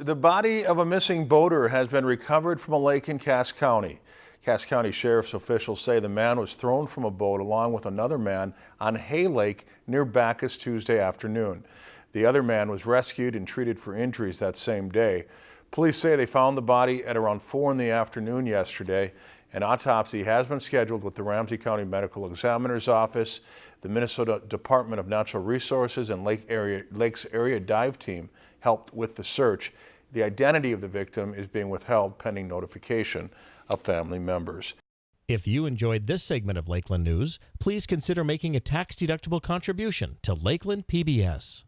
The body of a missing boater has been recovered from a lake in Cass County. Cass County Sheriff's officials say the man was thrown from a boat along with another man on Hay Lake near Backus Tuesday afternoon. The other man was rescued and treated for injuries that same day. Police say they found the body at around 4 in the afternoon yesterday. An autopsy has been scheduled with the Ramsey County Medical Examiner's Office. The Minnesota Department of Natural Resources and Lake area, Lakes Area Dive Team helped with the search. The identity of the victim is being withheld pending notification of family members. If you enjoyed this segment of Lakeland News, please consider making a tax-deductible contribution to Lakeland PBS.